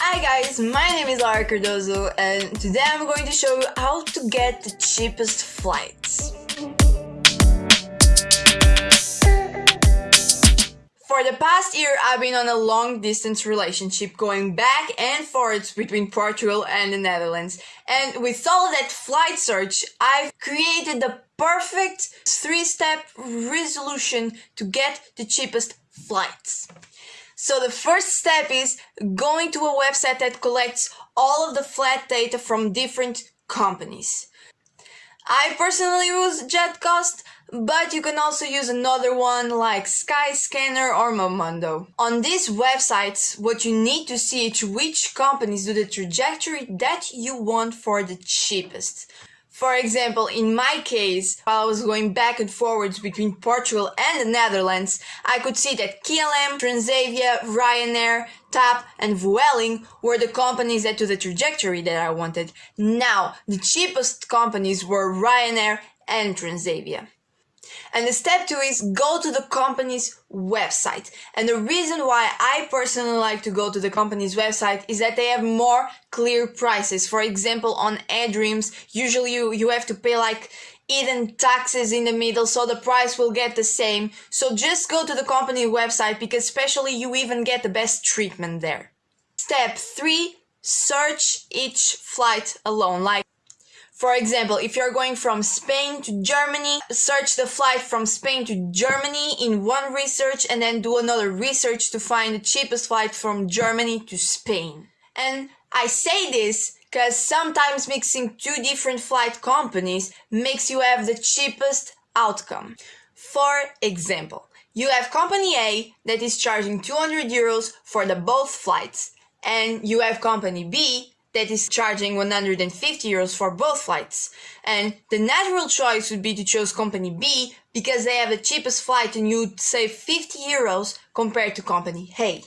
Hi guys, my name is Lara Cardozo and today I'm going to show you how to get the cheapest flights. For the past year, I've been on a long distance relationship going back and forth between Portugal and the Netherlands. And with all that flight search, I've created the perfect three step resolution to get the cheapest flights. So the first step is going to a website that collects all of the flight data from different companies. I personally use JetCost, but you can also use another one like Skyscanner or Momondo. On these websites, what you need to see is which companies do the trajectory that you want for the cheapest. For example, in my case, while I was going back and forwards between Portugal and the Netherlands, I could see that KLM, Transavia, Ryanair, TAP and Vueling were the companies that took the trajectory that I wanted. Now, the cheapest companies were Ryanair and Transavia. And the step two is go to the company's website. And the reason why I personally like to go to the company's website is that they have more clear prices. For example, on eDreams, usually you, you have to pay like hidden taxes in the middle so the price will get the same. So just go to the company website because especially you even get the best treatment there. Step 3. Search each flight alone. Like for example, if you're going from Spain to Germany, search the flight from Spain to Germany in one research and then do another research to find the cheapest flight from Germany to Spain. And I say this because sometimes mixing two different flight companies makes you have the cheapest outcome. For example, you have company A that is charging 200 euros for the both flights and you have company B that is charging 150 euros for both flights. And the natural choice would be to choose company B because they have the cheapest flight and you'd save 50 euros compared to company A.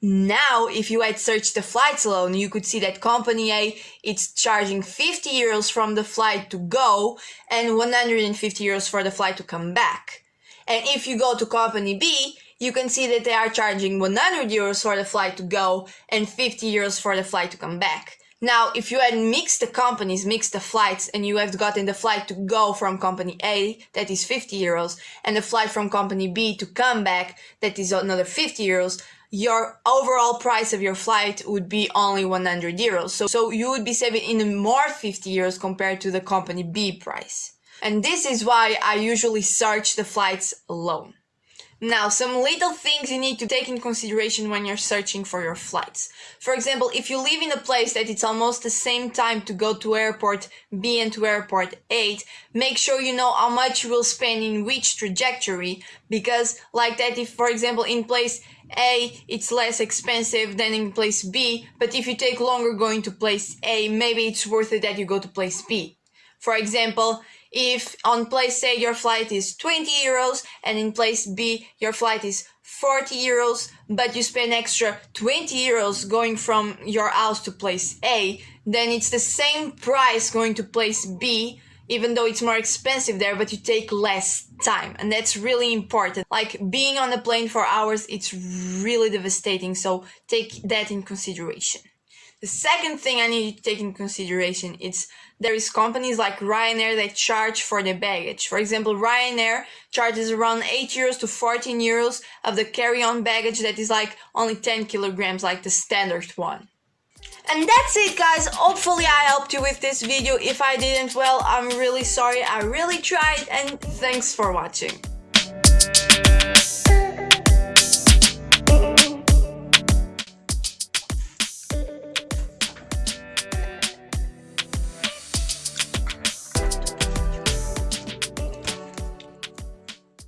Now, if you had searched the flights alone, you could see that company A, it's charging 50 euros from the flight to go and 150 euros for the flight to come back. And if you go to company B, you can see that they are charging 100 euros for the flight to go and 50 euros for the flight to come back. Now, if you had mixed the companies, mixed the flights, and you have gotten the flight to go from company A, that is 50 euros, and the flight from company B to come back, that is another 50 euros, your overall price of your flight would be only 100 euros. So, so you would be saving even more 50 euros compared to the company B price. And this is why I usually search the flights alone. Now, some little things you need to take in consideration when you're searching for your flights. For example, if you live in a place that it's almost the same time to go to airport B and to airport 8, make sure you know how much you will spend in which trajectory, because like that, if for example in place A, it's less expensive than in place B, but if you take longer going to place A, maybe it's worth it that you go to place B. For example, if on place A your flight is 20 euros and in place B your flight is 40 euros, but you spend extra 20 euros going from your house to place A, then it's the same price going to place B, even though it's more expensive there, but you take less time. And that's really important. Like being on the plane for hours, it's really devastating. So take that in consideration. The second thing I need to take in consideration is there is companies like Ryanair that charge for the baggage. For example, Ryanair charges around 8 euros to 14 euros of the carry-on baggage that is like only 10 kilograms like the standard one. And that's it guys, hopefully I helped you with this video. If I didn't, well, I'm really sorry. I really tried and thanks for watching.